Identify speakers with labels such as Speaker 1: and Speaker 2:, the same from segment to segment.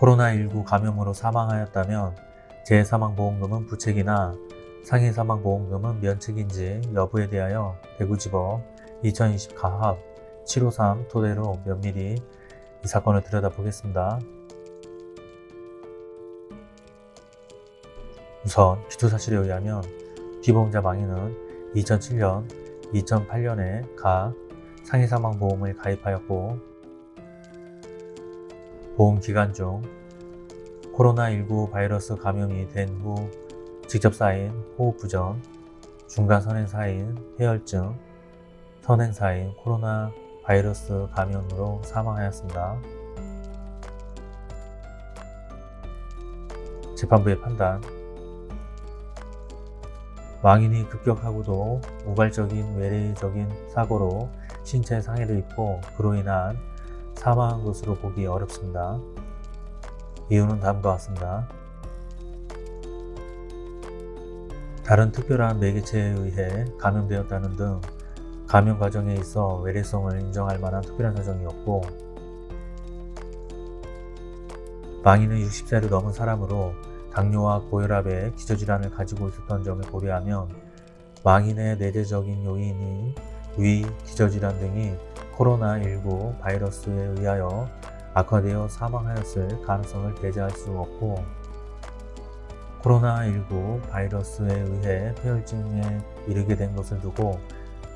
Speaker 1: 코로나19 감염으로 사망하였다면 재사망보험금은 부책이나 상해사망보험금은 면책인지 여부에 대하여 대구지법 2020 가합 753 토대로 면밀히 이 사건을 들여다보겠습니다. 우선 기초사실에 의하면 피보험자 망인은 2007년, 2008년에 각 상해사망보험을 가입하였고 보험 기간 중 코로나19 바이러스 감염이 된 후 직접 쌓인 호흡부전, 중간 선행 사인 폐혈증, 선행 사인 코로나 바이러스 감염으로 사망하였습니다. 재판부의 판단 망인이 급격하고도 우발적인 외래적인 사고로 신체 상해를 입고 그로 인한 사망한 것으로 보기 어렵습니다. 이유는 다음과 같습니다. 다른 특별한 매개체에 의해 감염되었다는 등 감염 과정에 있어 외래성을 인정할 만한 특별한 사정이 없고 망인은 60세를 넘은 사람으로 당뇨와 고혈압의 기저질환을 가지고 있었던 점을 고려하면 망인의 내재적인 요인이 위, 기저질환 등이 코로나19 바이러스에 의하여 악화되어 사망하였을 가능성을 배제할 수 없고 코로나19 바이러스에 의해 폐혈증에 이르게 된 것을 두고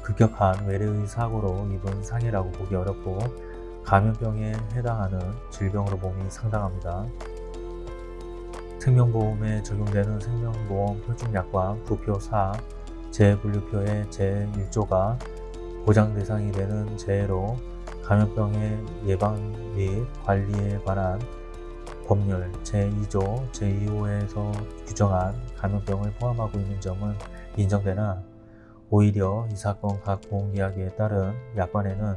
Speaker 1: 급격한 외래의 사고로 입은 상해라고 보기 어렵고 감염병에 해당하는 질병으로 봄이 상당합니다. 생명보험에 적용되는 생명보험 표준약관 부표 4 재분류표의 제1조가 보장 대상이 되는 재해로 감염병의 예방 및 관리에 관한 법률 제2조 제2호에서 규정한 감염병을 포함하고 있는 점은 인정되나 오히려 이 사건 각 보험계약에 따른 약관에는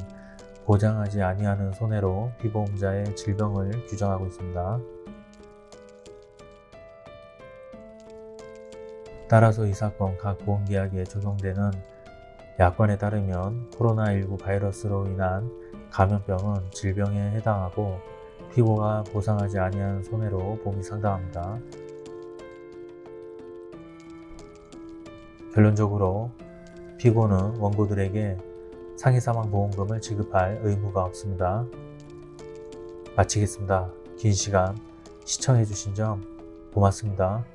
Speaker 1: 보장하지 아니하는 손해로 피보험자의 질병을 규정하고 있습니다. 따라서 이 사건 각 보험계약에 적용되는 약관에 따르면 코로나19 바이러스로 인한 감염병은 질병에 해당하고 피고가 보상하지 아니한 손해로 봄이 상당합니다. 결론적으로 피고는 원고들에게 상해사망보험금을 지급할 의무가 없습니다. 마치겠습니다. 긴 시간 시청해주신 점 고맙습니다.